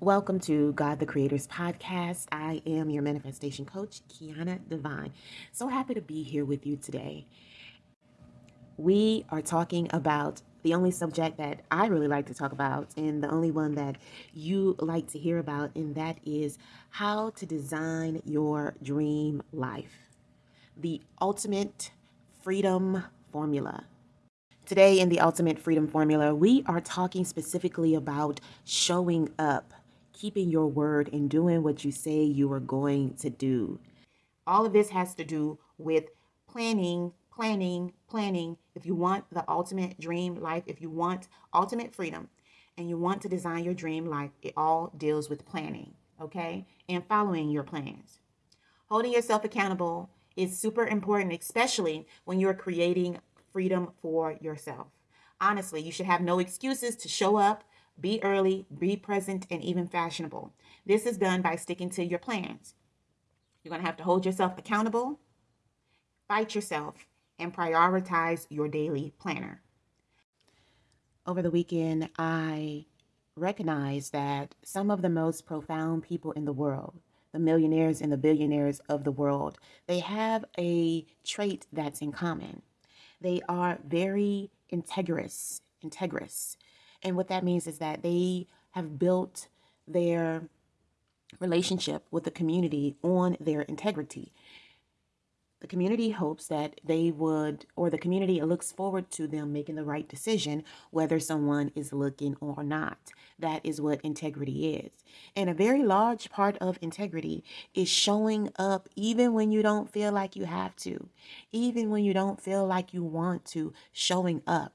Welcome to God the Creator's podcast. I am your manifestation coach, Kiana Divine. So happy to be here with you today. We are talking about the only subject that I really like to talk about, and the only one that you like to hear about, and that is how to design your dream life. The ultimate freedom formula. Today, in the Ultimate Freedom Formula, we are talking specifically about showing up keeping your word and doing what you say you are going to do. All of this has to do with planning, planning, planning. If you want the ultimate dream life, if you want ultimate freedom, and you want to design your dream life, it all deals with planning, okay? And following your plans. Holding yourself accountable is super important, especially when you're creating freedom for yourself. Honestly, you should have no excuses to show up be early, be present, and even fashionable. This is done by sticking to your plans. You're going to have to hold yourself accountable, fight yourself, and prioritize your daily planner. Over the weekend, I recognized that some of the most profound people in the world, the millionaires and the billionaires of the world, they have a trait that's in common. They are very integrous, integrous. And what that means is that they have built their relationship with the community on their integrity. The community hopes that they would, or the community looks forward to them making the right decision, whether someone is looking or not. That is what integrity is. And a very large part of integrity is showing up even when you don't feel like you have to, even when you don't feel like you want to, showing up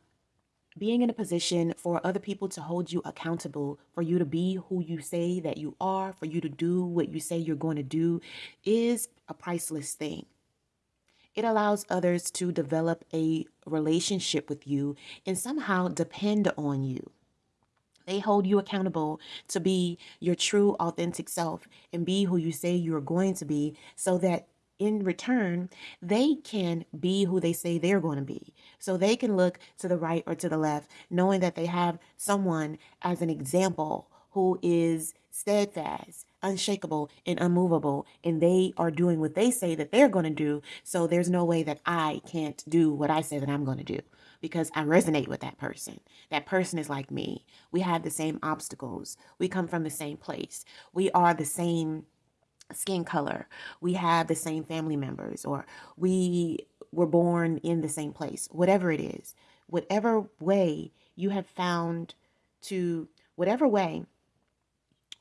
being in a position for other people to hold you accountable, for you to be who you say that you are, for you to do what you say you're going to do, is a priceless thing. It allows others to develop a relationship with you and somehow depend on you. They hold you accountable to be your true, authentic self and be who you say you're going to be so that in return, they can be who they say they're going to be. So they can look to the right or to the left, knowing that they have someone as an example who is steadfast, unshakable, and unmovable, and they are doing what they say that they're going to do. So there's no way that I can't do what I say that I'm going to do because I resonate with that person. That person is like me. We have the same obstacles. We come from the same place. We are the same skin color, we have the same family members, or we were born in the same place, whatever it is, whatever way you have found to, whatever way,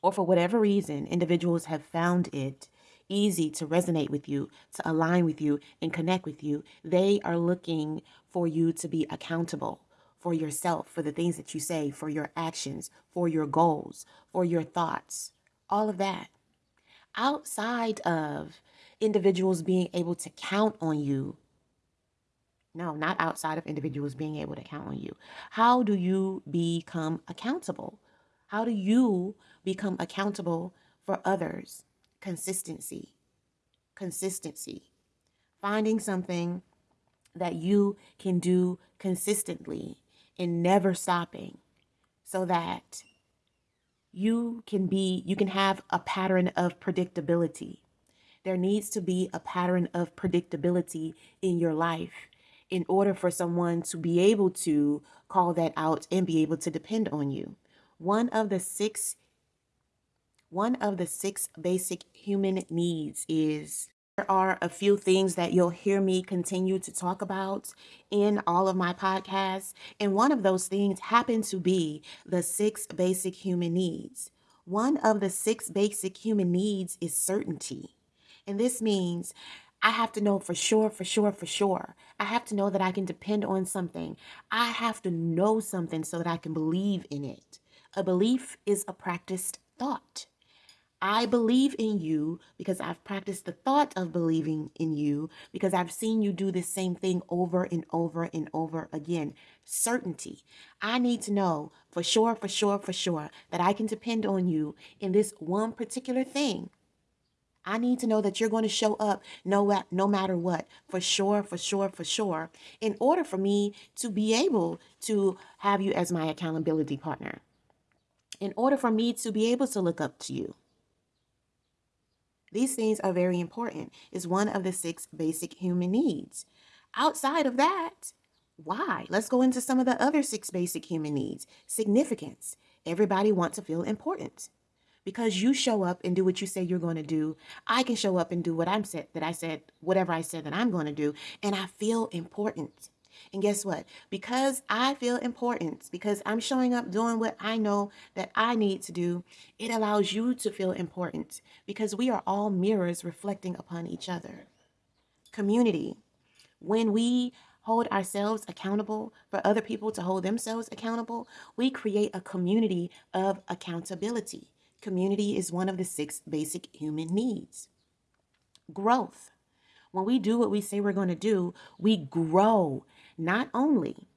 or for whatever reason, individuals have found it easy to resonate with you, to align with you, and connect with you. They are looking for you to be accountable for yourself, for the things that you say, for your actions, for your goals, for your thoughts, all of that outside of individuals being able to count on you. No, not outside of individuals being able to count on you. How do you become accountable? How do you become accountable for others? Consistency. Consistency. Finding something that you can do consistently and never stopping so that you can be you can have a pattern of predictability. There needs to be a pattern of predictability in your life in order for someone to be able to call that out and be able to depend on you. One of the six one of the six basic human needs is there are a few things that you'll hear me continue to talk about in all of my podcasts. And one of those things happen to be the six basic human needs. One of the six basic human needs is certainty. And this means I have to know for sure, for sure, for sure. I have to know that I can depend on something. I have to know something so that I can believe in it. A belief is a practiced thought. I believe in you because I've practiced the thought of believing in you because I've seen you do the same thing over and over and over again. Certainty. I need to know for sure, for sure, for sure that I can depend on you in this one particular thing. I need to know that you're going to show up no, no matter what, for sure, for sure, for sure, in order for me to be able to have you as my accountability partner. in order for me to be able to look up to you. These things are very important. Is one of the six basic human needs. Outside of that, why? Let's go into some of the other six basic human needs. Significance. Everybody wants to feel important. Because you show up and do what you say you're going to do, I can show up and do what I'm said that I said, whatever I said that I'm going to do, and I feel important. And guess what? Because I feel important, because I'm showing up doing what I know that I need to do, it allows you to feel important because we are all mirrors reflecting upon each other. Community. When we hold ourselves accountable for other people to hold themselves accountable, we create a community of accountability. Community is one of the six basic human needs. Growth. When we do what we say we're going to do, we grow not only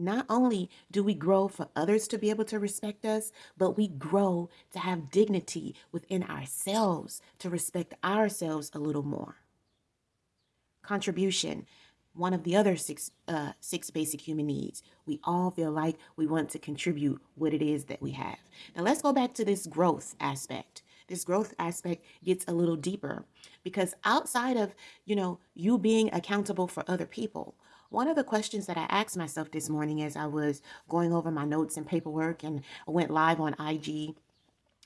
not only do we grow for others to be able to respect us, but we grow to have dignity within ourselves to respect ourselves a little more. Contribution, one of the other six uh, six basic human needs. We all feel like we want to contribute what it is that we have. Now let's go back to this growth aspect. This growth aspect gets a little deeper because outside of, you know, you being accountable for other people, one of the questions that I asked myself this morning as I was going over my notes and paperwork and went live on IG,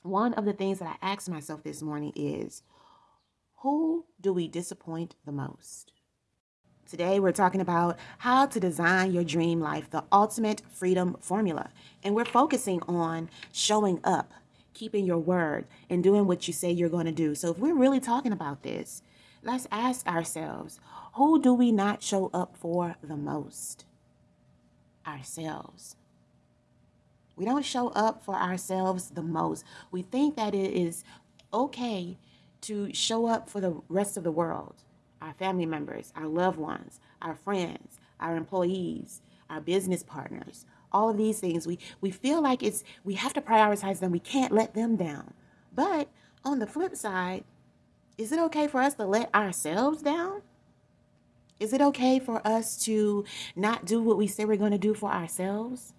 one of the things that I asked myself this morning is who do we disappoint the most? Today, we're talking about how to design your dream life, the ultimate freedom formula. And we're focusing on showing up, keeping your word, and doing what you say you're going to do. So, if we're really talking about this, let's ask ourselves who do we not show up for the most? Ourselves. We don't show up for ourselves the most. We think that it is okay to show up for the rest of the world our family members, our loved ones, our friends, our employees, our business partners, all of these things. We, we feel like it's we have to prioritize them. We can't let them down. But on the flip side, is it okay for us to let ourselves down? Is it okay for us to not do what we say we're going to do for ourselves?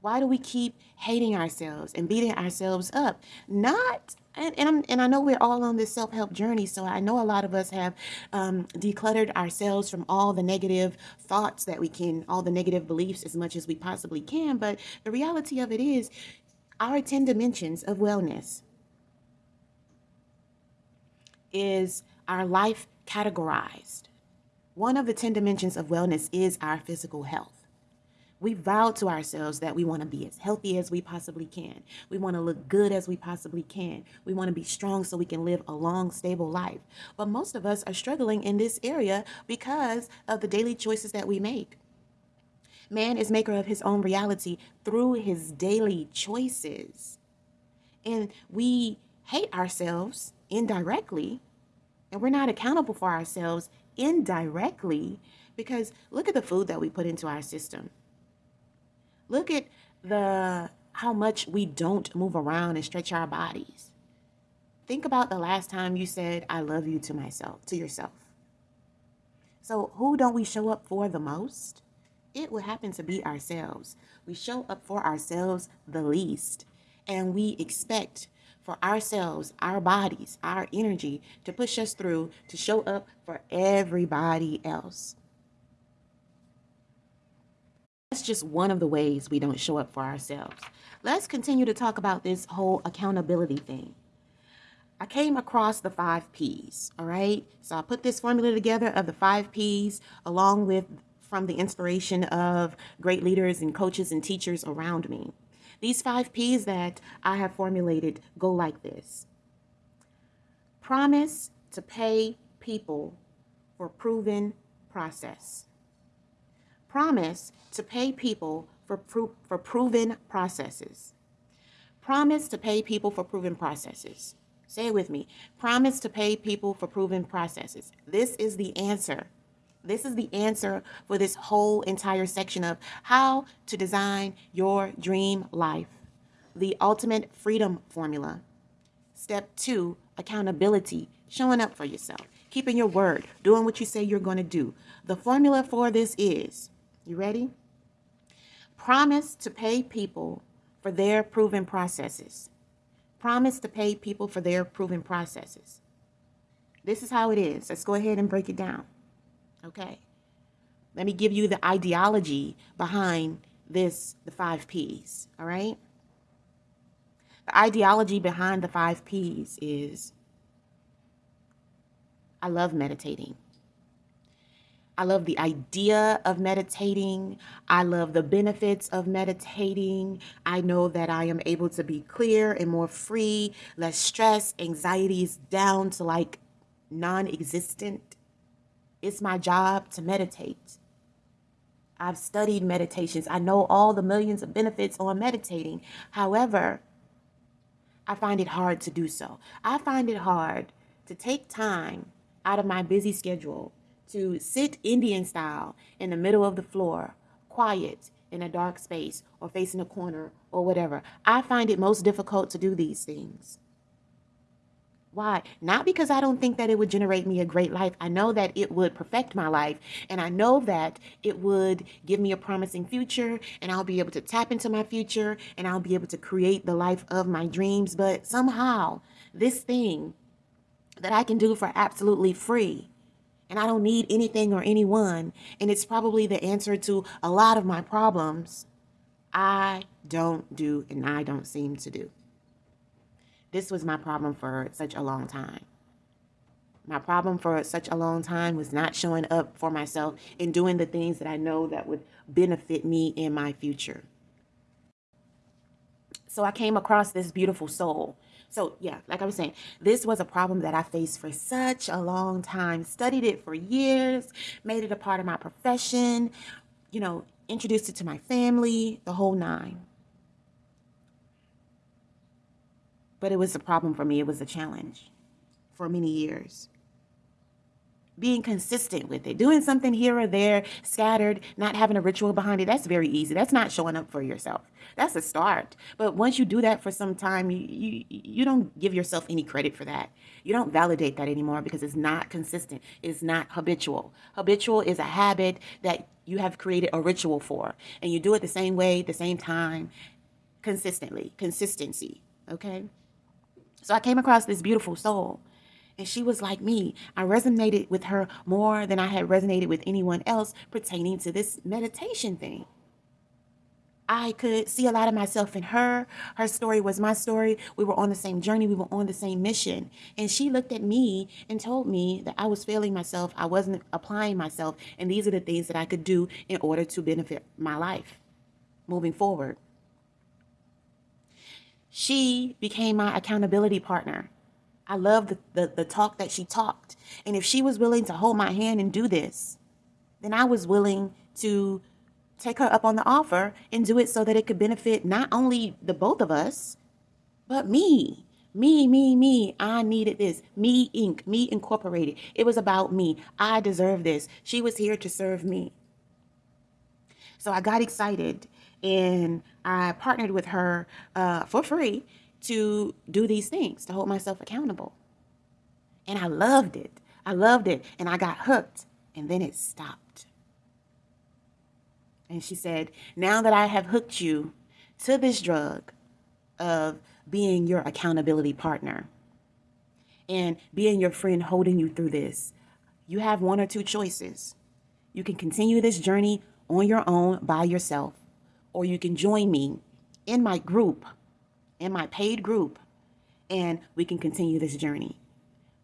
Why do we keep hating ourselves and beating ourselves up? Not and and, I'm, and I know we're all on this self help journey, so I know a lot of us have um, decluttered ourselves from all the negative thoughts that we can, all the negative beliefs as much as we possibly can. But the reality of it is, our 10 dimensions of wellness is our life categorized. One of the 10 dimensions of wellness is our physical health. We vow to ourselves that we want to be as healthy as we possibly can. We want to look good as we possibly can. We want to be strong so we can live a long, stable life. But most of us are struggling in this area because of the daily choices that we make. Man is maker of his own reality through his daily choices. And we hate ourselves indirectly, and we're not accountable for ourselves indirectly because look at the food that we put into our system. Look at the how much we don't move around and stretch our bodies. Think about the last time you said I love you to myself, to yourself. So, who don't we show up for the most? It will happen to be ourselves. We show up for ourselves the least, and we expect for ourselves, our bodies, our energy to push us through to show up for everybody else. That's just one of the ways we don't show up for ourselves. Let's continue to talk about this whole accountability thing. I came across the five P's, all right? So I put this formula together of the five P's along with from the inspiration of great leaders and coaches and teachers around me. These five P's that I have formulated go like this Promise to pay people for proven process. Promise to pay people for, pro- for proven processes. Promise to pay people for proven processes. Say it with me. Promise to pay people for proven processes. This is the answer this is the answer for this whole entire section of how to design your dream life. The ultimate freedom formula. Step two, accountability, showing up for yourself, keeping your word, doing what you say you're going to do. The formula for this is you ready? Promise to pay people for their proven processes. Promise to pay people for their proven processes. This is how it is. Let's go ahead and break it down. Okay. Let me give you the ideology behind this, the five P's. All right. The ideology behind the five P's is I love meditating. I love the idea of meditating. I love the benefits of meditating. I know that I am able to be clear and more free, less stress, anxiety is down to like non existent. It's my job to meditate. I've studied meditations. I know all the millions of benefits on meditating. However, I find it hard to do so. I find it hard to take time out of my busy schedule to sit Indian style in the middle of the floor, quiet in a dark space or facing a corner or whatever. I find it most difficult to do these things. Why? Not because I don't think that it would generate me a great life. I know that it would perfect my life, and I know that it would give me a promising future, and I'll be able to tap into my future, and I'll be able to create the life of my dreams. But somehow, this thing that I can do for absolutely free, and I don't need anything or anyone, and it's probably the answer to a lot of my problems, I don't do, and I don't seem to do. This was my problem for such a long time. My problem for such a long time was not showing up for myself and doing the things that I know that would benefit me in my future. So I came across this beautiful soul. So, yeah, like I was saying, this was a problem that I faced for such a long time. Studied it for years, made it a part of my profession, you know, introduced it to my family, the whole nine. But it was a problem for me. It was a challenge for many years. Being consistent with it, doing something here or there, scattered, not having a ritual behind it, that's very easy. That's not showing up for yourself. That's a start. But once you do that for some time, you, you, you don't give yourself any credit for that. You don't validate that anymore because it's not consistent. It's not habitual. Habitual is a habit that you have created a ritual for, and you do it the same way, the same time, consistently. Consistency, okay? So I came across this beautiful soul. And she was like me. I resonated with her more than I had resonated with anyone else pertaining to this meditation thing. I could see a lot of myself in her. Her story was my story. We were on the same journey. We were on the same mission. And she looked at me and told me that I was failing myself. I wasn't applying myself. And these are the things that I could do in order to benefit my life moving forward. She became my accountability partner. I love the, the, the, talk that she talked. And if she was willing to hold my hand and do this, then I was willing to take her up on the offer and do it so that it could benefit not only the both of us, but me. Me, me, me. I needed this. Me Inc. Me Incorporated. It was about me. I deserve this. She was here to serve me. So I got excited and I partnered with her uh, for free to do these things, to hold myself accountable. And I loved it. I loved it. And I got hooked. And then it stopped. And she said, Now that I have hooked you to this drug of being your accountability partner and being your friend holding you through this, you have one or two choices. You can continue this journey on your own by yourself, or you can join me in my group, in my paid group, and we can continue this journey.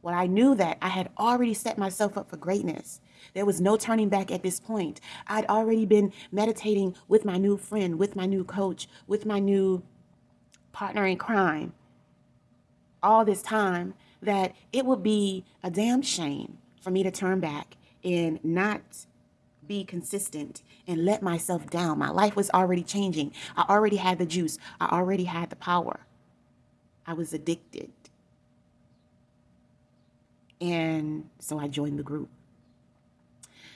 Well, I knew that I had already set myself up for greatness. There was no turning back at this point. I'd already been meditating with my new friend, with my new coach, with my new partner in crime all this time that it would be a damn shame for me to turn back and not be consistent and let myself down. My life was already changing. I already had the juice, I already had the power. I was addicted. And so I joined the group.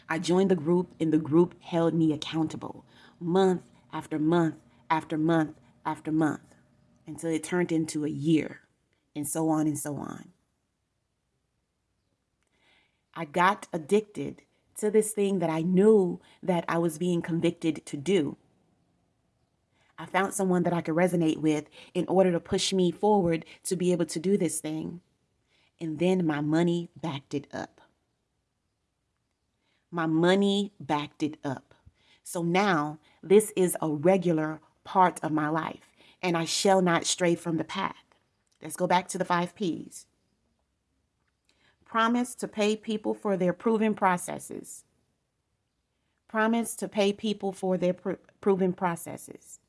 I joined the group, and the group held me accountable month after month after month after month until it turned into a year, and so on and so on. I got addicted to this thing that I knew that I was being convicted to do. I found someone that I could resonate with in order to push me forward to be able to do this thing. And then my money backed it up. My money backed it up. So now this is a regular part of my life, and I shall not stray from the path. Let's go back to the five P's. Promise to pay people for their proven processes. Promise to pay people for their pr- proven processes.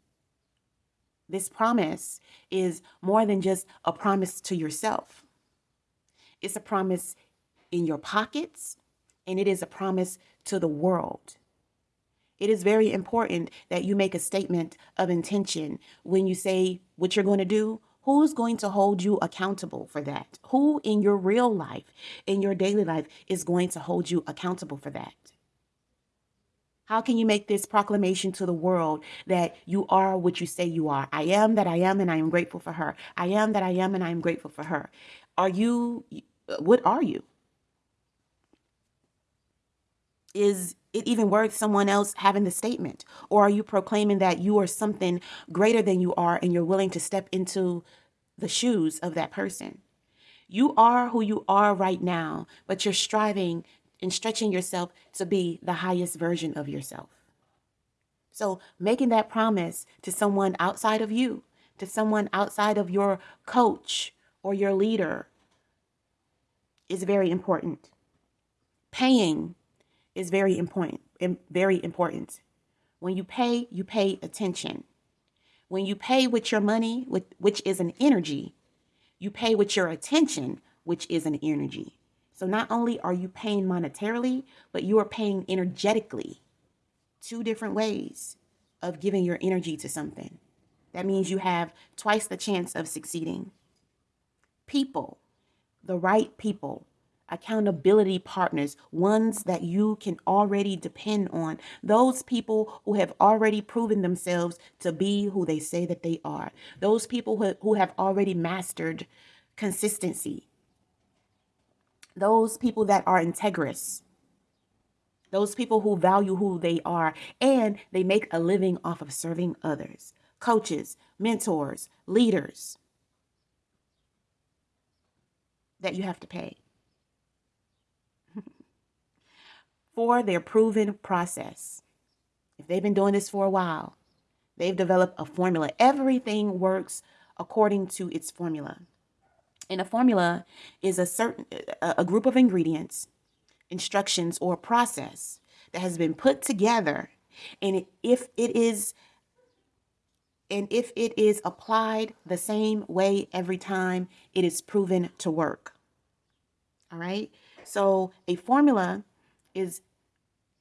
This promise is more than just a promise to yourself. It's a promise in your pockets, and it is a promise to the world. It is very important that you make a statement of intention when you say what you're going to do. Who's going to hold you accountable for that? Who in your real life, in your daily life, is going to hold you accountable for that? How can you make this proclamation to the world that you are what you say you are? I am that I am, and I am grateful for her. I am that I am, and I am grateful for her. Are you, what are you? Is it even worth someone else having the statement? Or are you proclaiming that you are something greater than you are and you're willing to step into the shoes of that person? You are who you are right now, but you're striving and stretching yourself to be the highest version of yourself. So, making that promise to someone outside of you, to someone outside of your coach or your leader, is very important. Paying is very important. Very important. When you pay, you pay attention. When you pay with your money, with, which is an energy, you pay with your attention, which is an energy. So not only are you paying monetarily, but you are paying energetically. Two different ways of giving your energy to something. That means you have twice the chance of succeeding. People, the right people, accountability partners, ones that you can already depend on, those people who have already proven themselves to be who they say that they are, those people who, who have already mastered consistency, those people that are integrous, those people who value who they are, and they make a living off of serving others, coaches, mentors, leaders that you have to pay for their proven process. If they've been doing this for a while, they've developed a formula. Everything works according to its formula. And a formula is a certain a group of ingredients, instructions, or process that has been put together. And if it is and if it is applied the same way every time, it is proven to work. All right. So a formula is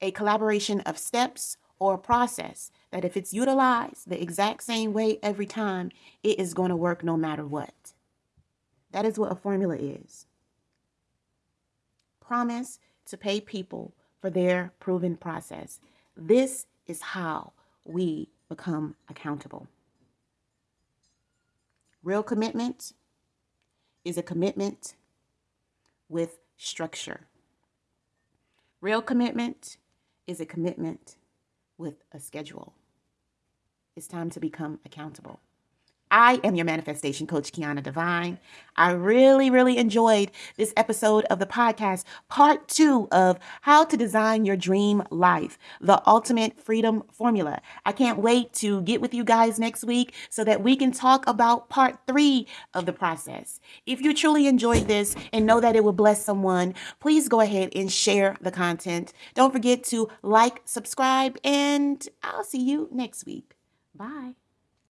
a collaboration of steps or a process that if it's utilized the exact same way every time, it is going to work no matter what. That is what a formula is. Promise to pay people for their proven process. This is how we become accountable. Real commitment is a commitment with structure. Real commitment is a commitment with a schedule. It's time to become accountable. I am your manifestation coach, Kiana Divine. I really, really enjoyed this episode of the podcast, part two of how to design your dream life, the ultimate freedom formula. I can't wait to get with you guys next week so that we can talk about part three of the process. If you truly enjoyed this and know that it will bless someone, please go ahead and share the content. Don't forget to like, subscribe, and I'll see you next week. Bye.